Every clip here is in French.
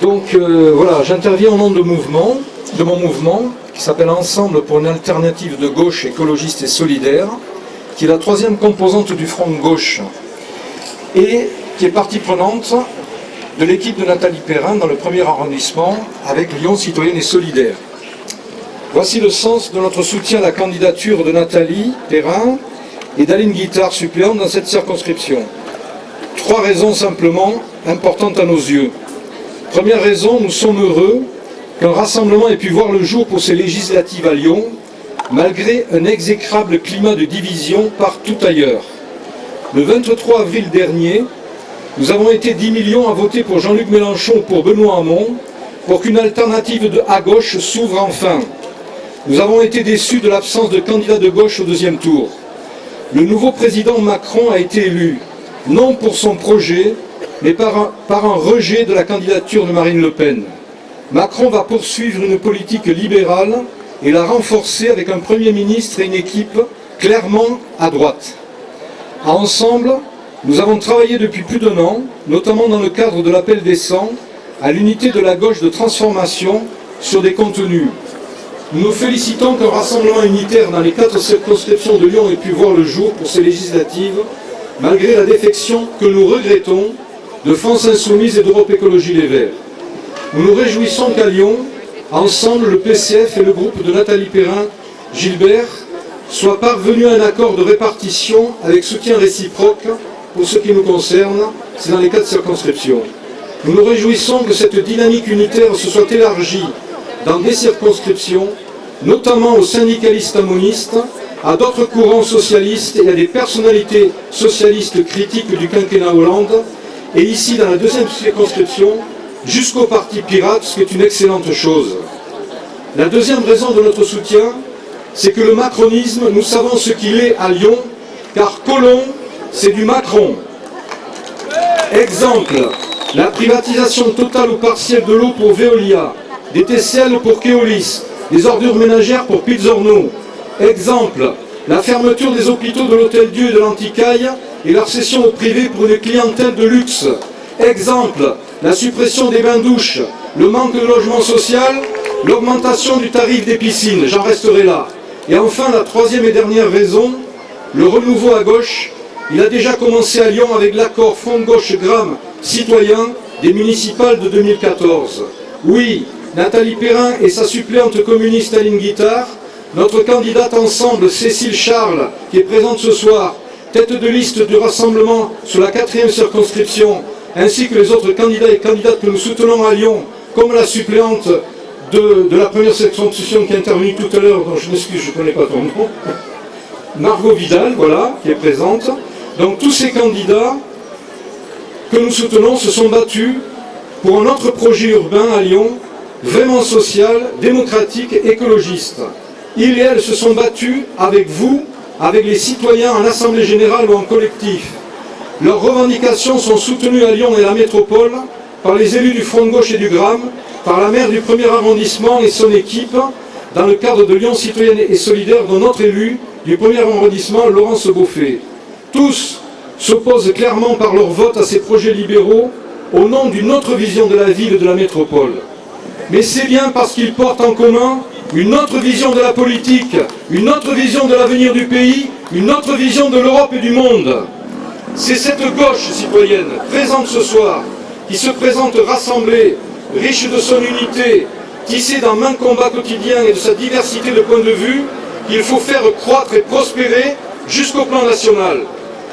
Donc euh, voilà, j'interviens au nom de, mon mouvement, qui s'appelle Ensemble pour une alternative de gauche écologiste et solidaire, qui est la troisième composante du Front gauche, et qui est partie prenante de l'équipe de Nathalie Perrin dans le premier arrondissement avec Lyon Citoyenne et Solidaire. Voici le sens de notre soutien à la candidature de Nathalie Perrin et d'Aline Guittard suppléante dans cette circonscription. Trois raisons simplement importantes à nos yeux. Première raison, nous sommes heureux qu'un rassemblement ait pu voir le jour pour ces législatives à Lyon, malgré un exécrable climat de division partout ailleurs. Le 23 avril dernier, nous avons été 10 millions à voter pour Jean-Luc Mélenchon ou pour Benoît Hamon, pour qu'une alternative de à gauche s'ouvre enfin. Nous avons été déçus de l'absence de candidats de gauche au deuxième tour. Le nouveau président Macron a été élu, non pour son projet, mais par un, rejet de la candidature de Marine Le Pen. Macron va poursuivre une politique libérale et la renforcer avec un Premier ministre et une équipe clairement à droite. Ensemble, nous avons travaillé depuis plus d'un an, notamment dans le cadre de l'appel des 100, à l'unité de la gauche de transformation sur des contenus. Nous nous félicitons qu'un rassemblement unitaire dans les quatre circonscriptions de Lyon ait pu voir le jour pour ces législatives, malgré la défection que nous regrettons de France Insoumise et d'Europe Écologie Les Verts. Nous nous réjouissons qu'à Lyon, ensemble, le PCF et le groupe de Nathalie Perrin, Gilbert, soient parvenus à un accord de répartition avec soutien réciproque pour ce qui nous concerne, c'est dans les quatre circonscriptions. Nous nous réjouissons que cette dynamique unitaire se soit élargie dans des circonscriptions, notamment aux syndicalistes amonistes, à d'autres courants socialistes et à des personnalités socialistes critiques du quinquennat Hollande, et ici dans la deuxième circonscription, jusqu'au parti pirate, ce qui est une excellente chose. La deuxième raison de notre soutien, c'est que le macronisme, nous savons ce qu'il est à Lyon, car Colomb, c'est du Macron. Exemple, la privatisation totale ou partielle de l'eau pour Veolia, des TCL pour Keolis, des ordures ménagères pour Pizzorno. Exemple, la fermeture des hôpitaux de l'Hôtel Dieu et de l'Anticaille et leur cession au privé pour une clientèle de luxe. Exemple, la suppression des bains-douches, le manque de logement social, l'augmentation du tarif des piscines, j'en resterai là. Et enfin, la troisième et dernière raison, le renouveau à gauche, il a déjà commencé à Lyon avec l'accord Front Gauche Gramme citoyen des municipales de 2014. Oui, Nathalie Perrin et sa suppléante communiste Aline Guittard, notre candidate ensemble Cécile Charles, qui est présente ce soir, tête de liste du rassemblement sur la quatrième circonscription, ainsi que les autres candidats et candidates que nous soutenons à Lyon, comme la suppléante de, la première circonscription qui est intervenue tout à l'heure, dont je m'excuse, je ne connais pas ton nom, Margot Vidal, voilà, qui est présente. Donc tous ces candidats que nous soutenons se sont battus pour un autre projet urbain à Lyon, vraiment social, démocratique, écologiste. Ils et elles se sont battus avec vous, avec les citoyens en assemblée générale ou en collectif. Leurs revendications sont soutenues à Lyon et à la métropole par les élus du Front de gauche et du Gramme, par la maire du premier arrondissement et son équipe, dans le cadre de Lyon citoyenne et solidaire dont notre élu du premier arrondissement, Laurence Beaufet. Tous s'opposent clairement par leur vote à ces projets libéraux au nom d'une autre vision de la ville et de la métropole. Mais c'est bien parce qu'ils portent en commun une autre vision de la politique, une autre vision de l'avenir du pays, une autre vision de l'Europe et du monde. C'est cette gauche citoyenne, présente ce soir, qui se présente rassemblée, riche de son unité, tissée d'un main combat quotidien et de sa diversité de points de vue, qu'il faut faire croître et prospérer jusqu'au plan national.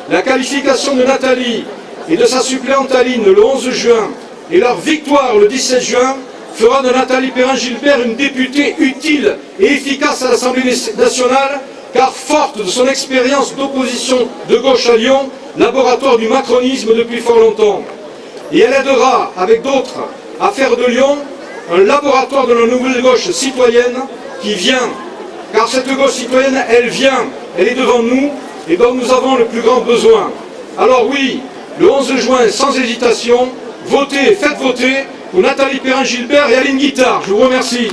La qualification de Nathalie et de sa suppléante Aline le 11 juin et leur victoire le 17 juin fera de Nathalie Perrin-Gilbert une députée utile et efficace à l'Assemblée nationale car forte de son expérience d'opposition de gauche à Lyon, laboratoire du macronisme depuis fort longtemps. Et elle aidera, avec d'autres, à faire de Lyon un laboratoire de la nouvelle gauche citoyenne qui vient. Car cette gauche citoyenne, elle vient, elle est devant nous, et dont nous avons le plus grand besoin. Alors oui, le 11 juin, sans hésitation, votez, faites voter Nathalie Perrin-Gilbert et Aline Guittard. Je vous remercie.